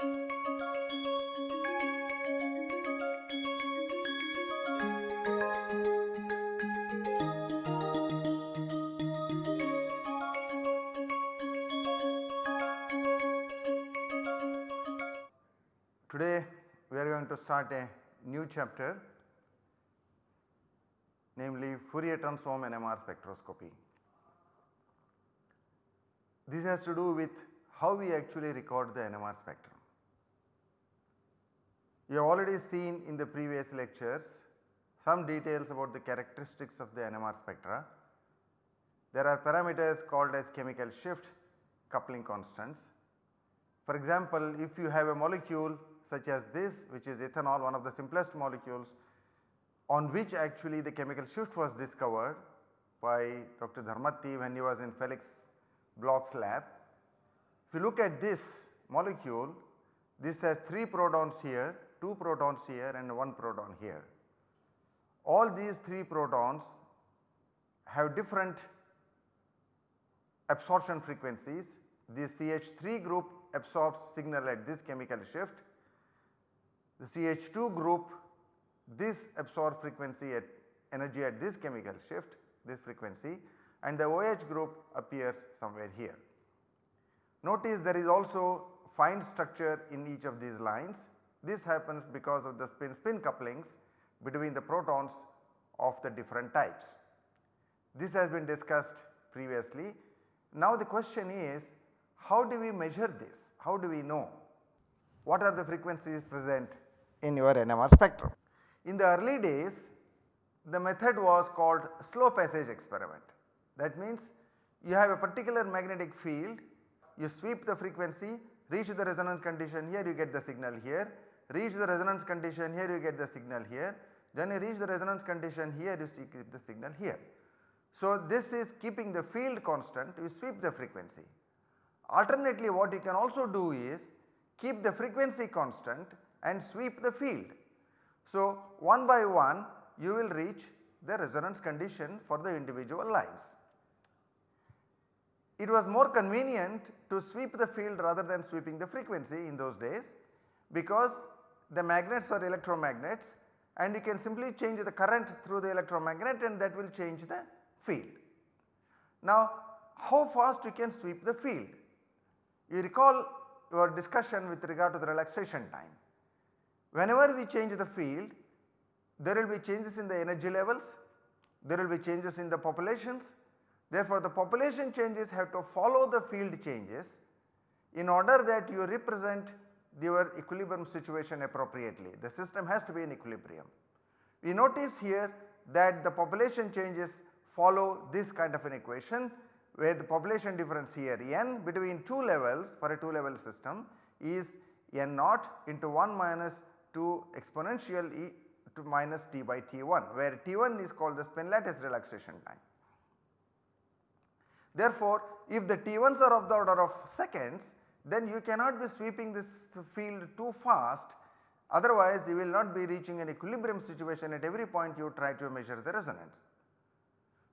Today we are going to start a new chapter namely Fourier transform NMR spectroscopy. This has to do with how we actually record the NMR spectrum. You have already seen in the previous lectures some details about the characteristics of the NMR spectra. There are parameters called as chemical shift, coupling constants. For example, if you have a molecule such as this which is ethanol one of the simplest molecules on which actually the chemical shift was discovered by Dr. Dharmatti when he was in Felix Bloch's lab. If you look at this molecule this has 3 protons here, 2 protons here and 1 proton here. All these 3 protons have different absorption frequencies. The CH3 group absorbs signal at this chemical shift the CH2 group this absorb frequency at energy at this chemical shift this frequency and the OH group appears somewhere here. Notice there is also fine structure in each of these lines this happens because of the spin spin couplings between the protons of the different types. This has been discussed previously. Now the question is how do we measure this? How do we know? What are the frequencies present in your NMR spectrum. In the early days the method was called slow passage experiment. That means you have a particular magnetic field, you sweep the frequency, reach the resonance condition here you get the signal here, reach the resonance condition here you get the signal here, then you reach the resonance condition here you see keep the signal here. So this is keeping the field constant you sweep the frequency. Alternately what you can also do is keep the frequency constant and sweep the field. So, one by one you will reach the resonance condition for the individual lines. It was more convenient to sweep the field rather than sweeping the frequency in those days because the magnets were electromagnets and you can simply change the current through the electromagnet and that will change the field. Now how fast you can sweep the field? You recall your discussion with regard to the relaxation time. Whenever we change the field there will be changes in the energy levels, there will be changes in the populations. Therefore, the population changes have to follow the field changes in order that you represent your equilibrium situation appropriately. The system has to be in equilibrium. We notice here that the population changes follow this kind of an equation where the population difference here n between 2 levels for a 2 level system is n naught into 1 2 exponential e to minus t by t1 where t1 is called the spin lattice relaxation time. Therefore, if the t1s are of the order of seconds then you cannot be sweeping this field too fast otherwise you will not be reaching an equilibrium situation at every point you try to measure the resonance.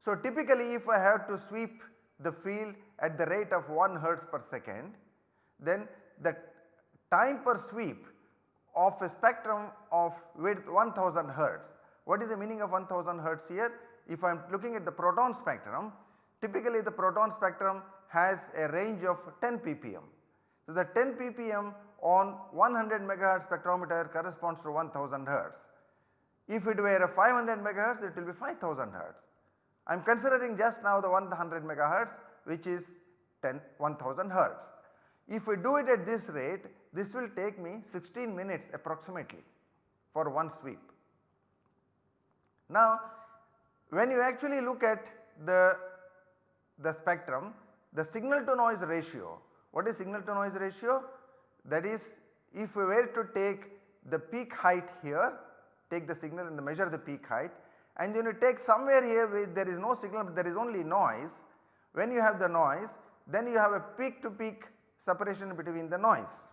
So, typically if I have to sweep the field at the rate of 1 hertz per second then the time per sweep of a spectrum of width 1000 hertz. What is the meaning of 1000 hertz here? If I am looking at the proton spectrum, typically the proton spectrum has a range of 10 ppm. So, the 10 ppm on 100 megahertz spectrometer corresponds to 1000 hertz. If it were a 500 megahertz it will be 5000 hertz. I am considering just now the 100 megahertz which is 10 1000 hertz. If we do it at this rate this will take me 16 minutes approximately for one sweep. Now when you actually look at the, the spectrum the signal to noise ratio, what is signal to noise ratio? That is if we were to take the peak height here, take the signal and measure the peak height and then you take somewhere here where there is no signal but there is only noise, when you have the noise then you have a peak to peak separation between the noise.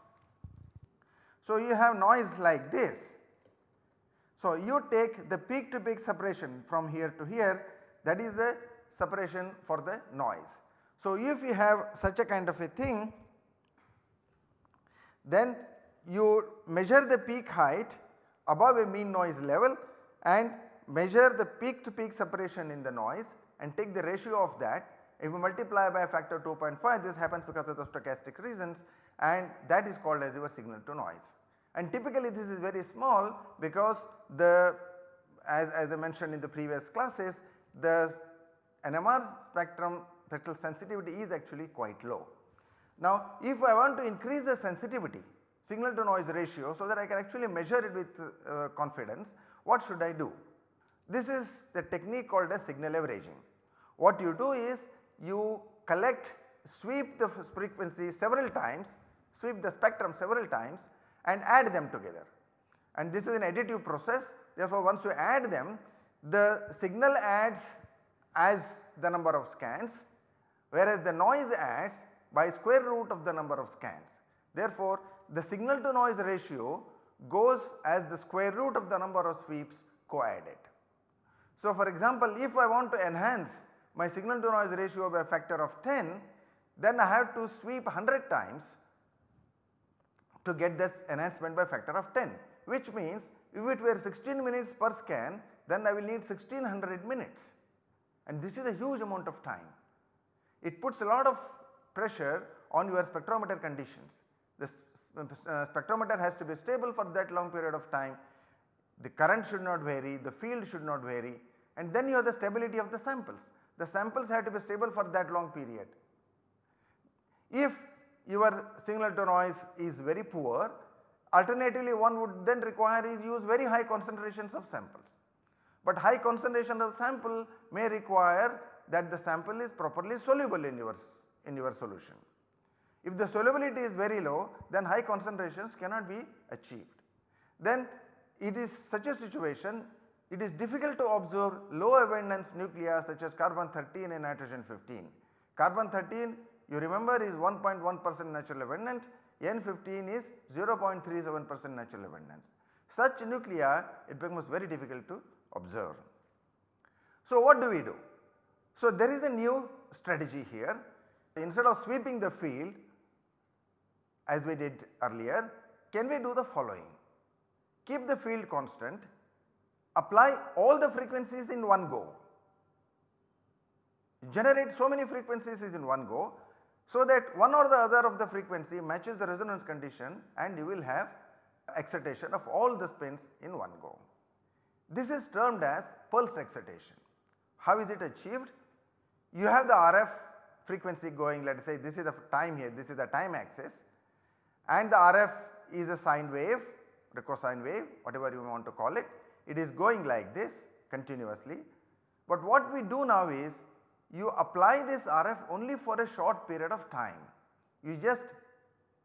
So, you have noise like this. So, you take the peak to peak separation from here to here that is the separation for the noise. So, if you have such a kind of a thing then you measure the peak height above a mean noise level and measure the peak to peak separation in the noise and take the ratio of that. If you multiply by a factor 2.5 this happens because of the stochastic reasons and that is called as your signal to noise. And typically this is very small because the as, as I mentioned in the previous classes the NMR spectrum spectral sensitivity is actually quite low. Now if I want to increase the sensitivity signal to noise ratio so that I can actually measure it with uh, confidence what should I do? This is the technique called as signal averaging. What you do is you collect sweep the frequency several times sweep the spectrum several times and add them together and this is an additive process therefore once you add them the signal adds as the number of scans whereas the noise adds by square root of the number of scans. Therefore, the signal to noise ratio goes as the square root of the number of sweeps co-added. So, for example, if I want to enhance my signal to noise ratio by a factor of 10 then I have to sweep 100 times to get this enhancement by factor of 10 which means if it were 16 minutes per scan then I will need 1600 minutes and this is a huge amount of time. It puts a lot of pressure on your spectrometer conditions. The uh, spectrometer has to be stable for that long period of time, the current should not vary, the field should not vary and then you have the stability of the samples. The samples have to be stable for that long period. If your signal to noise is very poor, alternatively one would then require is use very high concentrations of samples. But high concentration of sample may require that the sample is properly soluble in your, in your solution. If the solubility is very low then high concentrations cannot be achieved. Then it is such a situation it is difficult to observe low abundance nuclei such as carbon 13 and nitrogen 15. Carbon 13 you remember is 1.1 percent natural abundance, N15 is 0.37 percent natural abundance. Such nuclei it becomes very difficult to observe. So what do we do? So there is a new strategy here instead of sweeping the field as we did earlier can we do the following keep the field constant apply all the frequencies in one go generate so many frequencies in one go so that one or the other of the frequency matches the resonance condition and you will have excitation of all the spins in one go. This is termed as pulse excitation. How is it achieved? You have the RF frequency going let us say this is the time here this is the time axis and the RF is a sine wave the cosine wave whatever you want to call it. It is going like this continuously. But what we do now is you apply this RF only for a short period of time. You just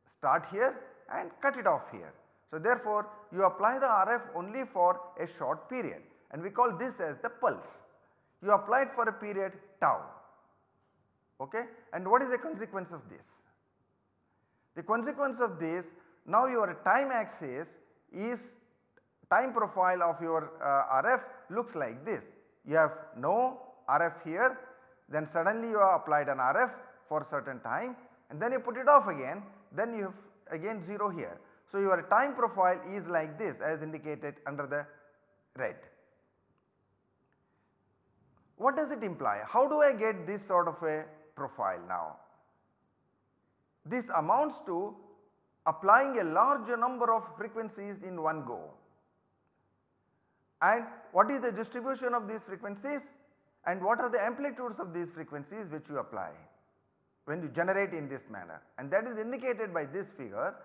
start here and cut it off here. So therefore you apply the RF only for a short period and we call this as the pulse. You apply it for a period tau okay and what is the consequence of this? The consequence of this now your time axis is time profile of your uh, RF looks like this. You have no RF here then suddenly you have applied an RF for certain time and then you put it off again then you have again 0 here. So your time profile is like this as indicated under the red. What does it imply? How do I get this sort of a profile now? This amounts to applying a larger number of frequencies in one go. And what is the distribution of these frequencies? and what are the amplitudes of these frequencies which you apply when you generate in this manner and that is indicated by this figure.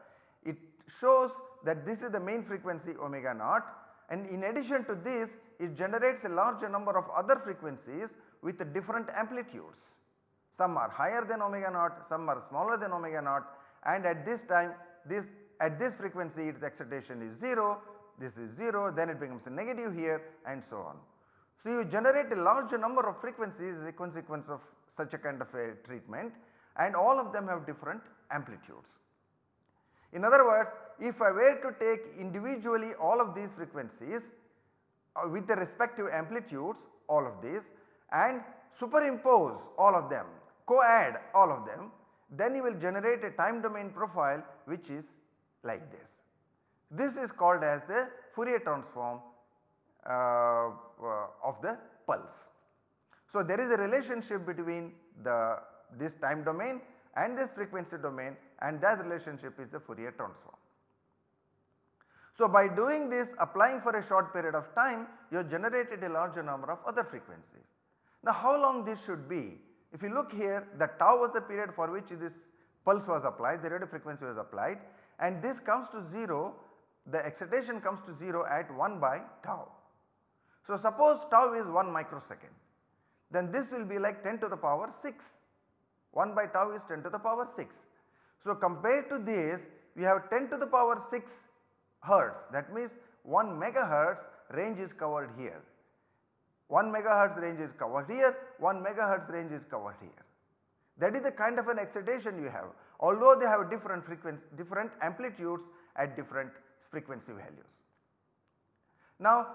It shows that this is the main frequency omega naught and in addition to this it generates a larger number of other frequencies with different amplitudes. Some are higher than omega naught, some are smaller than omega naught and at this time this at this frequency its excitation is 0, this is 0 then it becomes a negative here and so on. So, you generate a large number of frequencies as a consequence of such a kind of a treatment and all of them have different amplitudes. In other words if I were to take individually all of these frequencies uh, with the respective amplitudes all of these and superimpose all of them co-add all of them then you will generate a time domain profile which is like this. This is called as the Fourier transform uh, uh, of the pulse. So, there is a relationship between the this time domain and this frequency domain and that relationship is the Fourier transform. So, by doing this applying for a short period of time you have generated a larger number of other frequencies. Now how long this should be? If you look here the tau was the period for which this pulse was applied, the radio frequency was applied and this comes to 0, the excitation comes to 0 at 1 by tau. So suppose tau is 1 microsecond, then this will be like 10 to the power 6, 1 by tau is 10 to the power 6. So compared to this we have 10 to the power 6 hertz that means 1 megahertz range is covered here. 1 megahertz range is covered here, 1 megahertz range is covered here. That is the kind of an excitation you have although they have different frequency different amplitudes at different frequency values. Now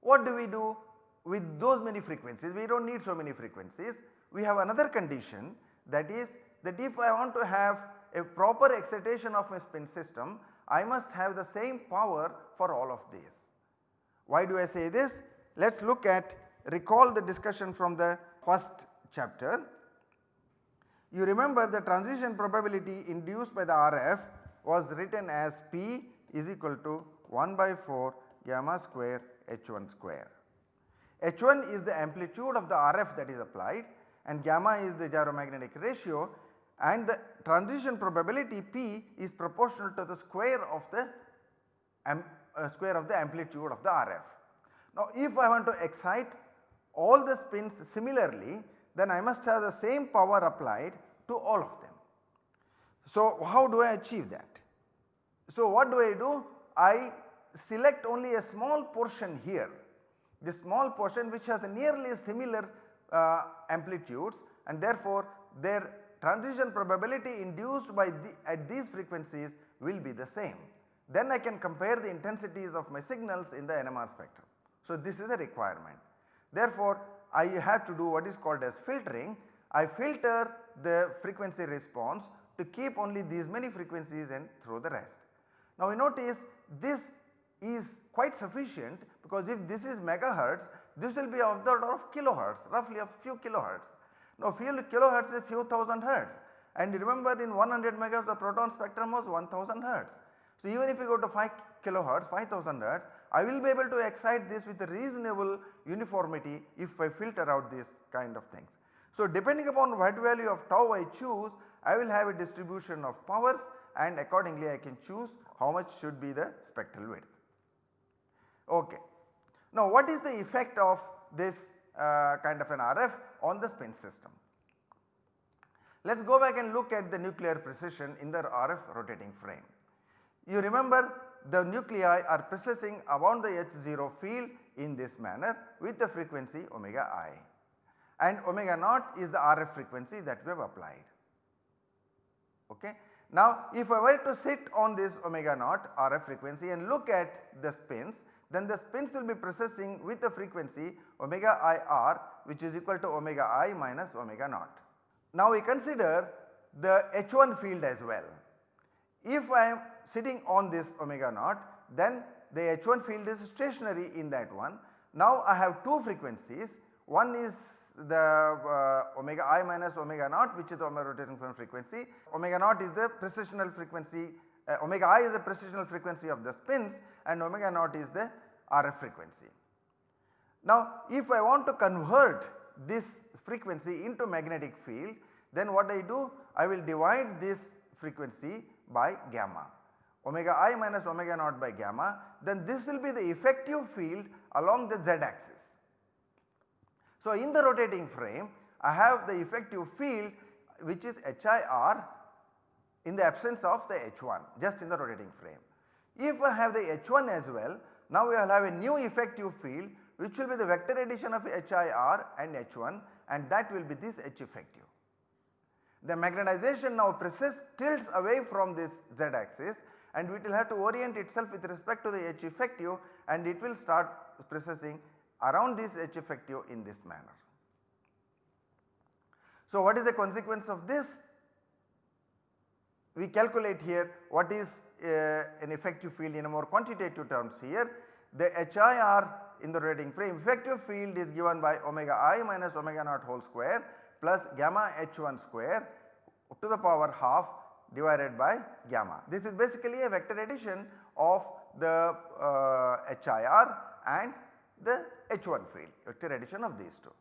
what do we do with those many frequencies we do not need so many frequencies we have another condition that is that if I want to have a proper excitation of my spin system I must have the same power for all of these. Why do I say this? Let us look at recall the discussion from the first chapter. You remember the transition probability induced by the RF was written as P is equal to 1 by 4 gamma square H1 square. H1 is the amplitude of the RF that is applied and gamma is the gyromagnetic ratio and the transition probability P is proportional to the square of the uh, square of the amplitude of the RF. Now if I want to excite all the spins similarly then I must have the same power applied to all of them. So how do I achieve that? So what do I do? I select only a small portion here, the small portion which has nearly similar uh, amplitudes and therefore their transition probability induced by the, at these frequencies will be the same. Then I can compare the intensities of my signals in the NMR spectrum. So this is a requirement. Therefore I have to do what is called as filtering. I filter the frequency response to keep only these many frequencies and throw the rest. Now we notice this is quite sufficient because if this is megahertz this will be of the order of kilohertz roughly a few kilohertz now few kilohertz is few thousand hertz and remember in 100 megahertz the proton spectrum was 1000 hertz. So even if you go to 5 kilohertz 5000 hertz I will be able to excite this with a reasonable uniformity if I filter out these kind of things. So depending upon what value of tau I choose I will have a distribution of powers and accordingly I can choose how much should be the spectral width. Okay. Now what is the effect of this uh, kind of an RF on the spin system. Let us go back and look at the nuclear precession in the RF rotating frame. You remember the nuclei are precessing around the H0 field in this manner with the frequency omega i and omega naught is the RF frequency that we have applied. Okay. Now if I were to sit on this omega naught RF frequency and look at the spins then the spins will be processing with the frequency omega i r which is equal to omega i minus omega naught. Now we consider the H1 field as well. If I am sitting on this omega naught then the H1 field is stationary in that one. Now I have two frequencies one is the uh, omega i minus omega naught which is the rotating frequency. Omega naught is the precessional frequency uh, omega i is the precessional frequency of the spins and omega naught is the RF frequency. Now if I want to convert this frequency into magnetic field then what I do I will divide this frequency by gamma omega i minus omega naught by gamma then this will be the effective field along the z axis. So in the rotating frame I have the effective field which is HIR in the absence of the H1 just in the rotating frame. If I have the H1 as well now we will have a new effective field which will be the vector addition of HIR and H1 and that will be this H effective. The magnetization now presses tilts away from this z axis and it will have to orient itself with respect to the H effective and it will start processing around this H effective in this manner. So what is the consequence of this? we calculate here what is uh, an effective field in a more quantitative terms here. The HIR in the rotating frame effective field is given by omega i minus omega naught whole square plus gamma h1 square to the power half divided by gamma. This is basically a vector addition of the uh, HIR and the H1 field vector addition of these two.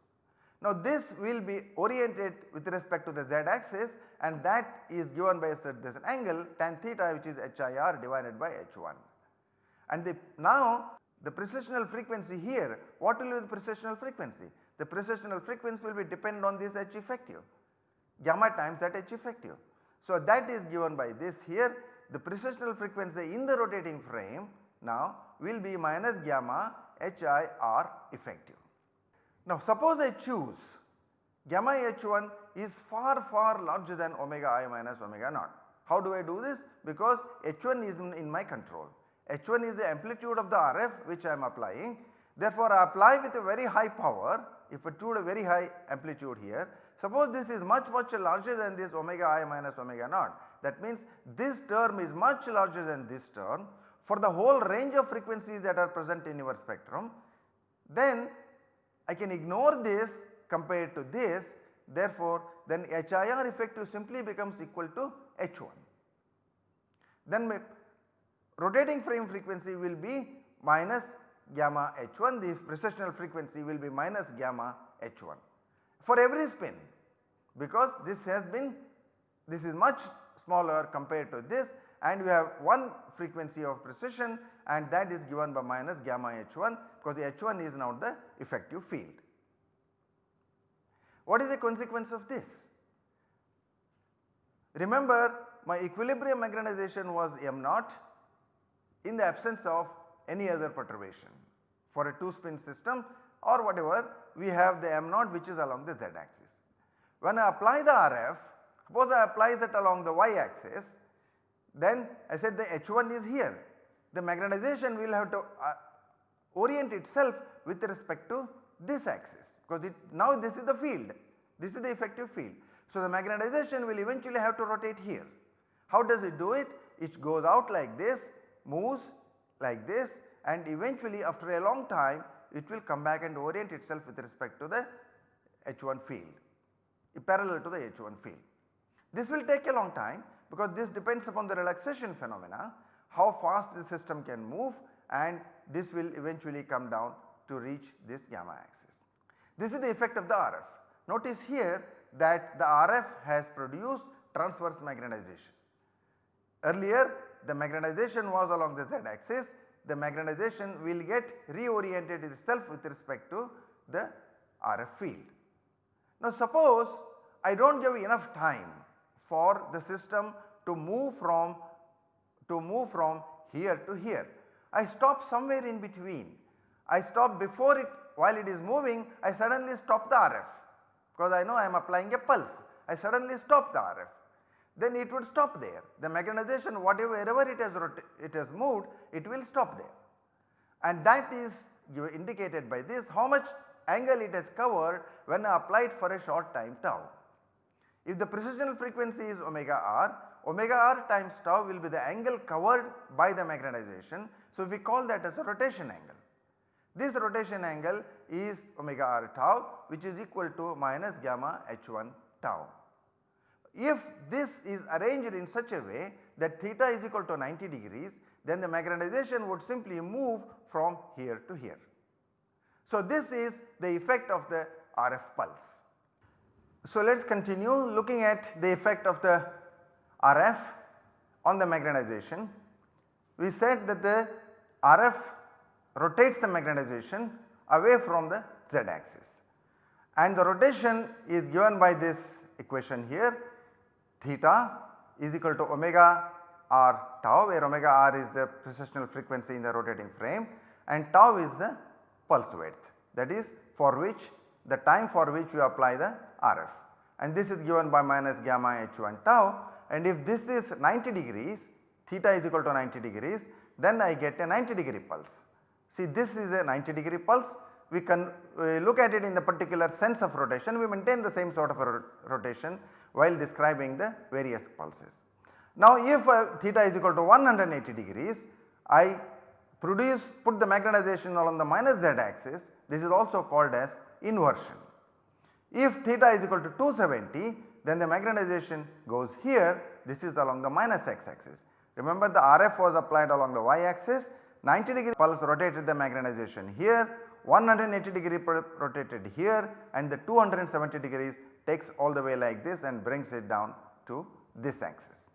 Now this will be oriented with respect to the z axis and that is given by a certain angle tan theta which is HIR divided by H1. And the, now the precessional frequency here what will be the precessional frequency? The precessional frequency will be depend on this H effective gamma times that H effective. So that is given by this here the precessional frequency in the rotating frame now will be minus gamma HIR effective. Now suppose I choose gamma H1 is far far larger than omega i minus omega naught. How do I do this? Because H1 is in, in my control. H1 is the amplitude of the RF which I am applying. Therefore, I apply with a very high power if I took a very high amplitude here. Suppose this is much much larger than this omega i minus omega naught. That means this term is much larger than this term for the whole range of frequencies that are present in your spectrum. Then I can ignore this compared to this therefore then HIR effective simply becomes equal to H1. Then rotating frame frequency will be minus gamma H1 the precessional frequency will be minus gamma H1 for every spin because this has been this is much smaller compared to this and we have one frequency of precession and that is given by minus gamma H1 because the H1 is now the effective field. What is the consequence of this? Remember my equilibrium magnetization was m naught in the absence of any other perturbation. For a 2 spin system or whatever we have the m naught which is along the z axis. When I apply the RF suppose I apply that along the y axis then I said the H1 is here. The magnetization will have to uh, orient itself with respect to this axis because it now this is the field, this is the effective field. So the magnetization will eventually have to rotate here. How does it do it? It goes out like this, moves like this and eventually after a long time it will come back and orient itself with respect to the H1 field parallel to the H1 field. This will take a long time because this depends upon the relaxation phenomena how fast the system can move and this will eventually come down to reach this gamma axis. This is the effect of the RF. Notice here that the RF has produced transverse magnetization. Earlier the magnetization was along the z axis, the magnetization will get reoriented itself with respect to the RF field. Now suppose I do not give enough time for the system to move from to move from here to here. I stop somewhere in between. I stop before it while it is moving I suddenly stop the RF because I know I am applying a pulse. I suddenly stop the RF then it would stop there. The magnetization whatever wherever it has it has moved it will stop there and that is indicated by this how much angle it has covered when applied for a short time tau. If the precessional frequency is omega r, omega r times tau will be the angle covered by the magnetization. So, we call that as a rotation angle. This rotation angle is omega r tau which is equal to minus gamma h1 tau. If this is arranged in such a way that theta is equal to 90 degrees then the magnetization would simply move from here to here. So, this is the effect of the RF pulse. So, let us continue looking at the effect of the RF on the magnetization. We said that the RF rotates the magnetization away from the z axis and the rotation is given by this equation here theta is equal to omega r tau where omega r is the precessional frequency in the rotating frame and tau is the pulse width. That is for which the time for which you apply the RF and this is given by minus gamma h1 tau. And if this is 90 degrees theta is equal to 90 degrees then I get a 90 degree pulse. See this is a 90 degree pulse. We can look at it in the particular sense of rotation. We maintain the same sort of a rotation while describing the various pulses. Now if uh, theta is equal to 180 degrees, I produce put the magnetization along the minus z axis this is also called as inversion. If theta is equal to 270 then the magnetization goes here this is along the minus x axis. Remember the RF was applied along the y axis 90 degree pulse rotated the magnetization here 180 degree rotated here and the 270 degrees takes all the way like this and brings it down to this axis.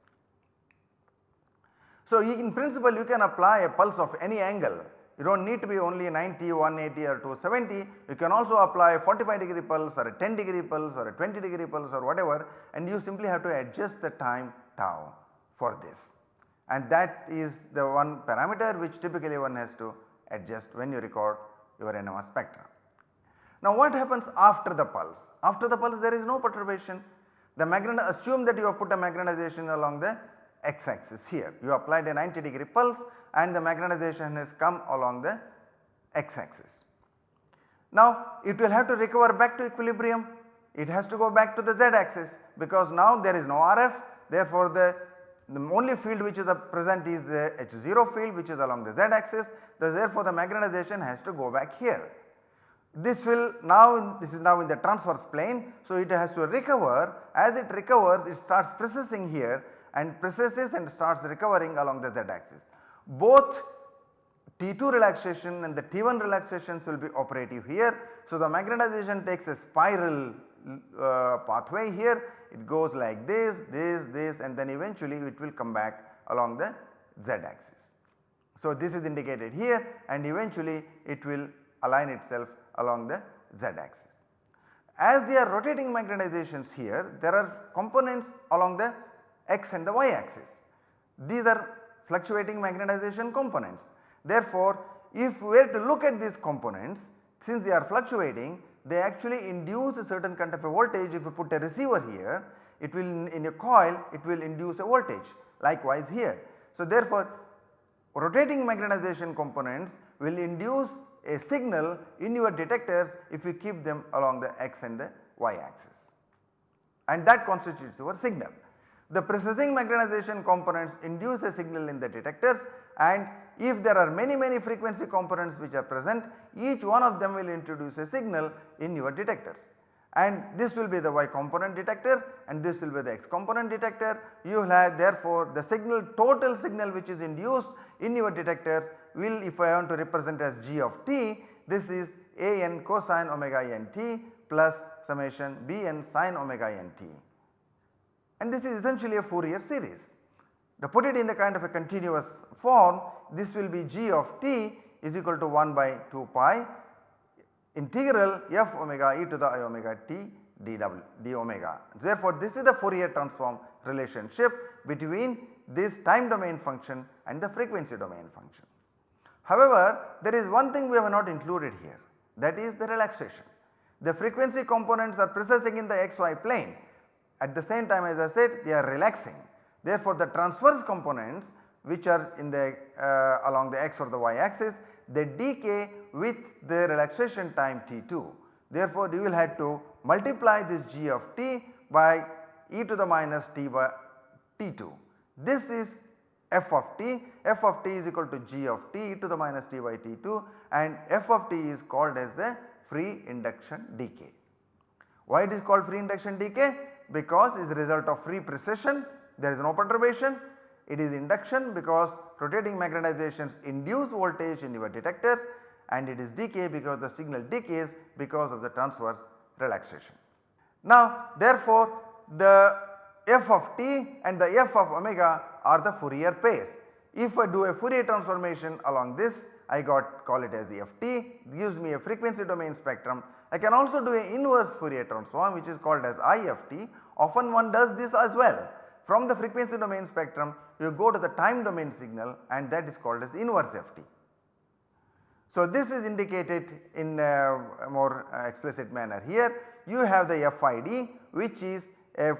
So, in principle you can apply a pulse of any angle you do not need to be only 90, 180 or 270 you can also apply a 45 degree pulse or a 10 degree pulse or a 20 degree pulse or whatever and you simply have to adjust the time tau for this and that is the one parameter which typically one has to adjust when you record your NMR spectra. Now what happens after the pulse? After the pulse there is no perturbation. The magnet assume that you have put a magnetization along the x axis here. You applied a 90 degree pulse and the magnetization has come along the x axis. Now it will have to recover back to equilibrium. It has to go back to the z axis because now there is no RF therefore the, the only field which is present is the H0 field which is along the z axis therefore the magnetization has to go back here. This will now this is now in the transverse plane. So, it has to recover as it recovers it starts processing here and processes and starts recovering along the z axis. Both T2 relaxation and the T1 relaxations will be operative here. So, the magnetization takes a spiral uh, pathway here it goes like this, this, this and then eventually it will come back along the z axis. So, this is indicated here and eventually it will align itself along the z axis. As they are rotating magnetizations here there are components along the x and the y axis. These are fluctuating magnetization components. Therefore, if we were to look at these components since they are fluctuating they actually induce a certain kind of a voltage if you put a receiver here it will in a coil it will induce a voltage likewise here. So, therefore, rotating magnetization components will induce a signal in your detectors if you keep them along the x and the y axis and that constitutes your signal. The precessing magnetization components induce a signal in the detectors and if there are many many frequency components which are present each one of them will introduce a signal in your detectors and this will be the y component detector and this will be the x component detector. You will have therefore the signal total signal which is induced in your detectors will if I want to represent as g of t this is a n cosine omega n t plus summation b n sin omega n t and this is essentially a Fourier series. To put it in the kind of a continuous form this will be g of t is equal to 1 by 2 pi integral f omega e to the i omega t d omega. Therefore, this is the Fourier transform relationship between this time domain function and the frequency domain function. However, there is one thing we have not included here that is the relaxation. The frequency components are processing in the xy plane at the same time as I said they are relaxing. Therefore, the transverse components which are in the uh, along the x or the y axis they decay with the relaxation time t2. Therefore, you will have to multiply this g of t by e to the minus t by t2. This is f of t, f of t is equal to g of t e to the minus t by t2 and f of t is called as the free induction decay. Why it is called free induction decay? Because it is a result of free precession, there is no perturbation, it is induction because rotating magnetizations induce voltage in your detectors and it is decay because the signal decays because of the transverse relaxation. Now therefore the f of t and the f of omega are the Fourier pairs. If I do a Fourier transformation along this I got call it as ft gives me a frequency domain spectrum. I can also do a inverse Fourier transform which is called as IFT often one does this as well. From the frequency domain spectrum you go to the time domain signal and that is called as inverse FT. So, this is indicated in a more explicit manner here you have the FID which is a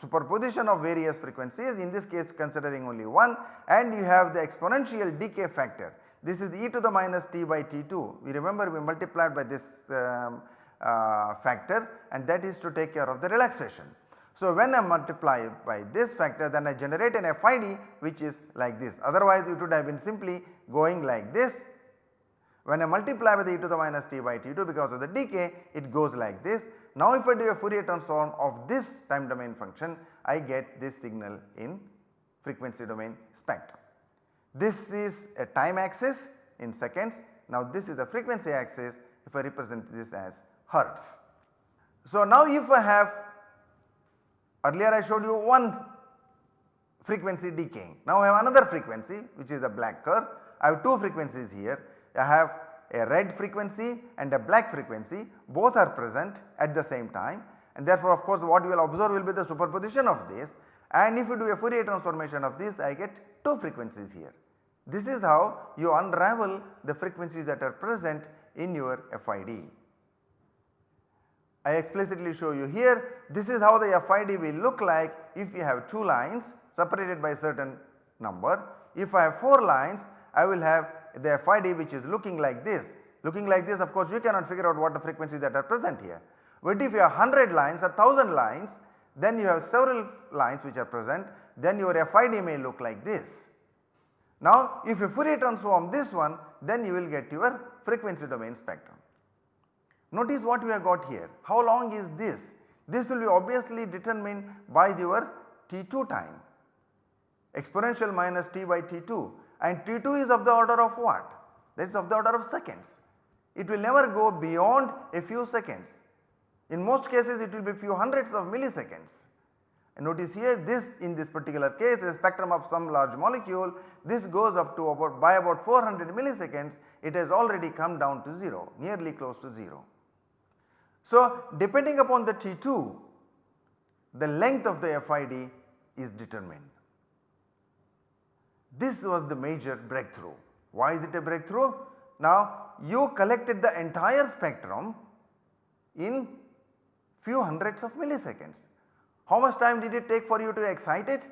superposition of various frequencies in this case considering only one and you have the exponential decay factor. This is e to the minus t by t2 we remember we multiplied by this um, uh, factor and that is to take care of the relaxation. So, when I multiply by this factor then I generate an FID which is like this otherwise it would have been simply going like this. When I multiply with e to the minus t by t2 because of the decay it goes like this. Now if I do a Fourier transform of this time domain function I get this signal in frequency domain spectrum. This is a time axis in seconds. Now this is the frequency axis if I represent this as hertz. So now if I have earlier I showed you one frequency decaying. Now I have another frequency which is the black curve. I have two frequencies here. I have a red frequency and a black frequency both are present at the same time and therefore of course what you will observe will be the superposition of this and if you do a Fourier transformation of this I get 2 frequencies here. This is how you unravel the frequencies that are present in your FID. I explicitly show you here this is how the FID will look like if you have 2 lines separated by a certain number. If I have 4 lines I will have the FID which is looking like this. Looking like this of course you cannot figure out what the frequencies that are present here. But if you have 100 lines or 1000 lines then you have several lines which are present then your FID may look like this. Now if you Fourier transform this one then you will get your frequency domain spectrum. Notice what we have got here. How long is this? This will be obviously determined by your t2 time exponential minus t by t2 and t2 is of the order of what? That is of the order of seconds. It will never go beyond a few seconds. In most cases it will be few hundreds of milliseconds. And notice here this in this particular case a spectrum of some large molecule this goes up to about by about 400 milliseconds it has already come down to 0 nearly close to 0. So, depending upon the T2 the length of the FID is determined. This was the major breakthrough. Why is it a breakthrough? Now you collected the entire spectrum in few hundreds of milliseconds. How much time did it take for you to excite it?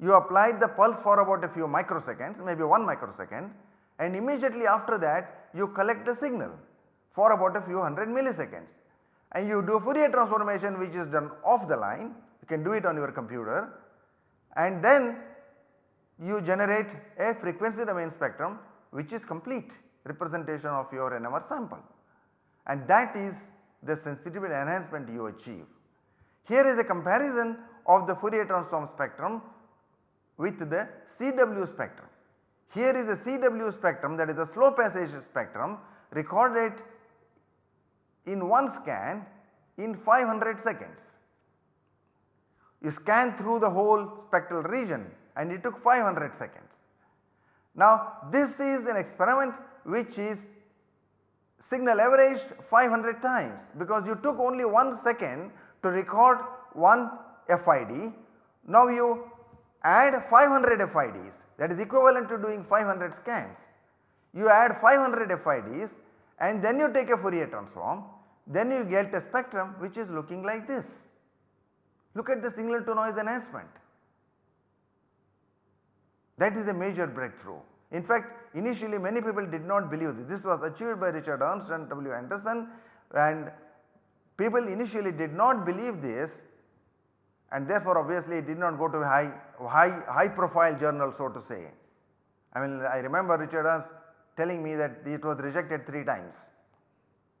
You applied the pulse for about a few microseconds maybe 1 microsecond and immediately after that you collect the signal for about a few hundred milliseconds and you do Fourier transformation which is done off the line you can do it on your computer and then you generate a frequency domain spectrum which is complete representation of your NMR sample and that is the sensitivity enhancement you achieve. Here is a comparison of the Fourier transform spectrum with the CW spectrum. Here is a CW spectrum that is the slow passage spectrum recorded in one scan in 500 seconds. You scan through the whole spectral region and it took 500 seconds. Now this is an experiment which is signal averaged 500 times because you took only 1 second to record one FID. Now you add 500 FIDs that is equivalent to doing 500 scans. You add 500 FIDs and then you take a Fourier transform then you get a spectrum which is looking like this. Look at the signal to noise enhancement. That is a major breakthrough. In fact, initially many people did not believe this. This was achieved by Richard Ernst and W. Anderson and people initially did not believe this and therefore obviously it did not go to a high, high, high profile journal so to say. I mean I remember Richard Ernst telling me that it was rejected 3 times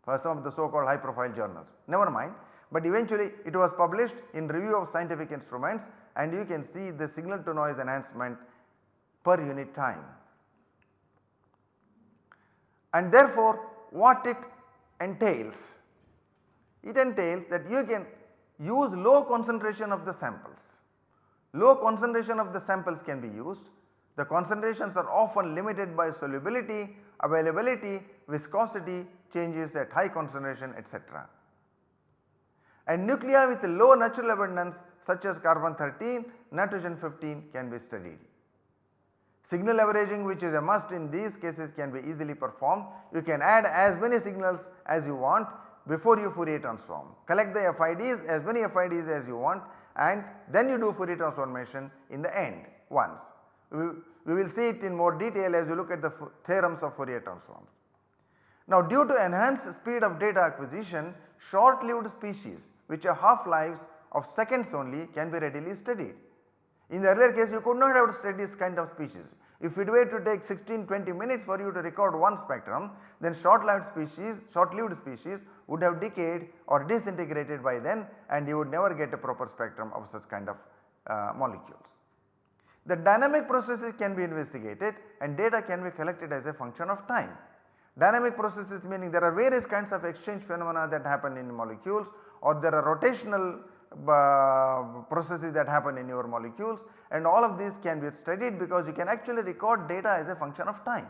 for some of the so called high profile journals never mind but eventually it was published in review of scientific instruments and you can see the signal to noise enhancement per unit time. And therefore what it entails? It entails that you can use low concentration of the samples. Low concentration of the samples can be used. The concentrations are often limited by solubility, availability, viscosity changes at high concentration etc. And nuclei with low natural abundance such as carbon 13, nitrogen 15 can be studied. Signal averaging which is a must in these cases can be easily performed. You can add as many signals as you want before you Fourier transform. Collect the FIDs as many FIDs as you want and then you do Fourier transformation in the end once. We, we will see it in more detail as you look at the theorems of Fourier transforms. Now due to enhanced speed of data acquisition short lived species which have half lives of seconds only can be readily studied. In the earlier case you could not have studied this kind of species. If it were to take 16 20 minutes for you to record one spectrum then short lived species short lived species would have decayed or disintegrated by then and you would never get a proper spectrum of such kind of uh, molecules. The dynamic processes can be investigated and data can be collected as a function of time. Dynamic processes meaning there are various kinds of exchange phenomena that happen in molecules or there are rotational Uh, processes that happen in your molecules and all of these can be studied because you can actually record data as a function of time.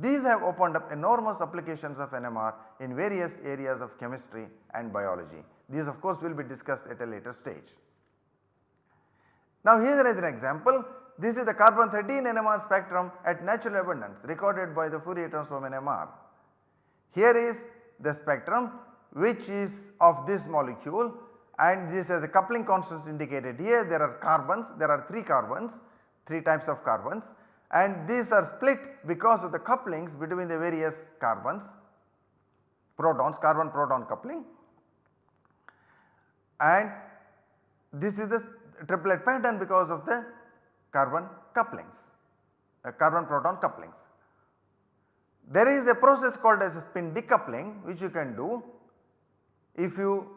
These have opened up enormous applications of NMR in various areas of chemistry and biology. These of course will be discussed at a later stage. Now here is an example this is the carbon 13 NMR spectrum at natural abundance recorded by the Fourier transform NMR. Here is the spectrum which is of this molecule and this has a coupling constant indicated here. There are carbons there are 3 carbons 3 types of carbons and these are split because of the couplings between the various carbons protons carbon proton coupling. And this is the triplet pattern because of the carbon couplings uh, carbon proton couplings. There is a process called as spin decoupling which you can do if you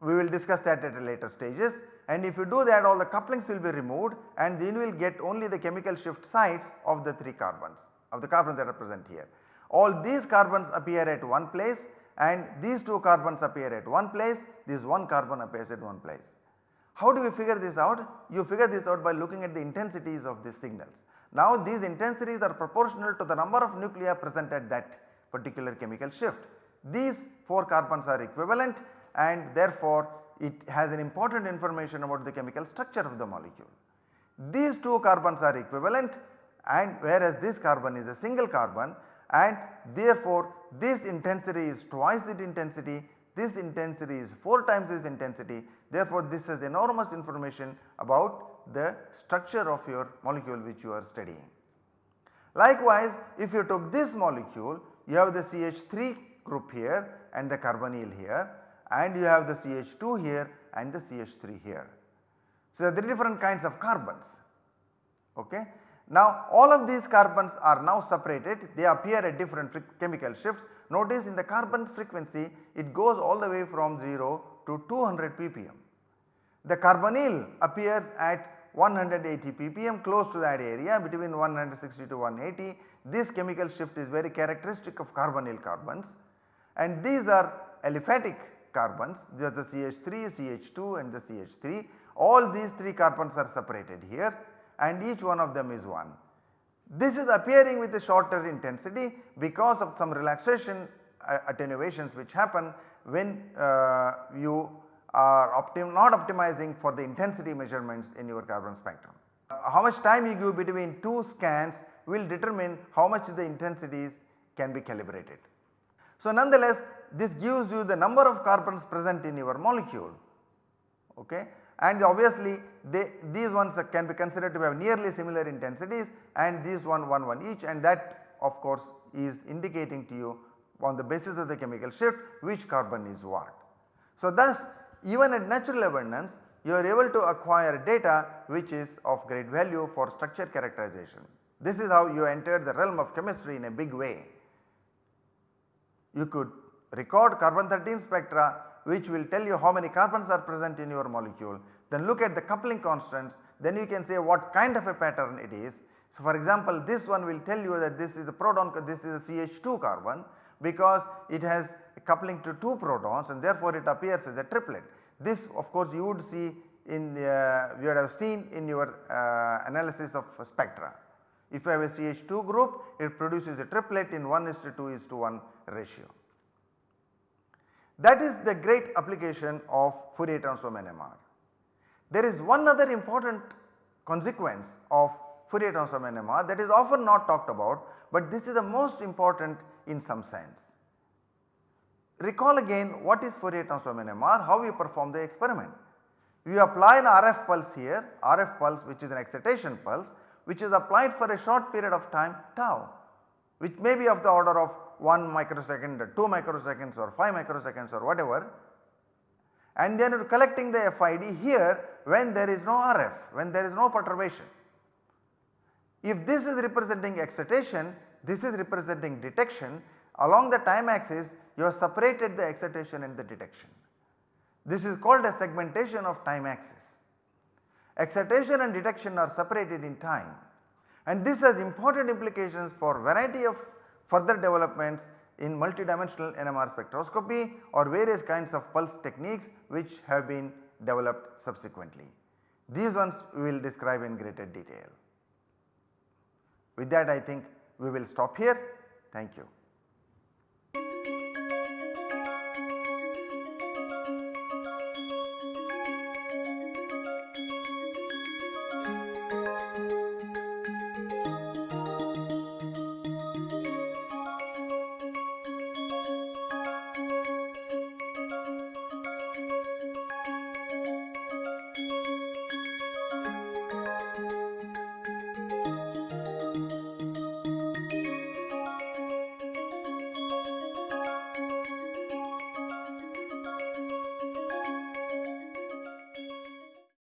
we will discuss that at a later stages and if you do that all the couplings will be removed and then you will get only the chemical shift sites of the 3 carbons of the carbons that are present here. All these carbons appear at one place and these 2 carbons appear at one place this one carbon appears at one place. How do we figure this out? You figure this out by looking at the intensities of these signals. Now these intensities are proportional to the number of nuclei present at that particular chemical shift. These 4 carbons are equivalent and therefore it has an important information about the chemical structure of the molecule. These 2 carbons are equivalent and whereas this carbon is a single carbon and therefore this intensity is twice the intensity, this intensity is 4 times this intensity therefore this has enormous information about the structure of your molecule which you are studying. Likewise if you took this molecule you have the CH3 group here and the carbonyl here and you have the CH2 here and the CH3 here. So, there are different kinds of carbons. Okay. Now all of these carbons are now separated they appear at different chemical shifts. Notice in the carbon frequency it goes all the way from 0 to 200 ppm. The carbonyl appears at 180 ppm close to that area between 160 to 180. This chemical shift is very characteristic of carbonyl carbons and these are aliphatic carbons are the CH3, CH2 and the CH3 all these 3 carbons are separated here and each one of them is 1. This is appearing with a shorter intensity because of some relaxation uh, attenuations which happen when uh, you are optim not optimizing for the intensity measurements in your carbon spectrum. Uh, how much time you give between 2 scans will determine how much the intensities can be calibrated. So, nonetheless this gives you the number of carbons present in your molecule okay and obviously they, these ones can be considered to have nearly similar intensities and these one 1 1 each and that of course is indicating to you on the basis of the chemical shift which carbon is what. So thus even at natural abundance you are able to acquire data which is of great value for structure characterization. This is how you enter the realm of chemistry in a big way. You could record carbon 13 spectra which will tell you how many carbons are present in your molecule. Then look at the coupling constants then you can say what kind of a pattern it is. So for example this one will tell you that this is the proton this is a CH2 carbon because it has coupling to 2 protons and therefore it appears as a triplet. This of course you would see in the uh, you would have seen in your uh, analysis of spectra. If you have a CH2 group it produces a triplet in 1 is to 2 is to 1 ratio. That is the great application of Fourier transform NMR. There is one other important consequence of Fourier transform NMR that is often not talked about, but this is the most important in some sense. Recall again what is Fourier transform NMR, how we perform the experiment. We apply an RF pulse here, RF pulse which is an excitation pulse which is applied for a short period of time tau which may be of the order of 1 microsecond, 2 microseconds or 5 microseconds or whatever and then collecting the FID here when there is no RF, when there is no perturbation. If this is representing excitation, this is representing detection along the time axis you have separated the excitation and the detection. This is called a segmentation of time axis. Excitation and detection are separated in time and this has important implications for variety of further developments in multidimensional NMR spectroscopy or various kinds of pulse techniques which have been developed subsequently. These ones we will describe in greater detail. With that I think we will stop here. Thank you.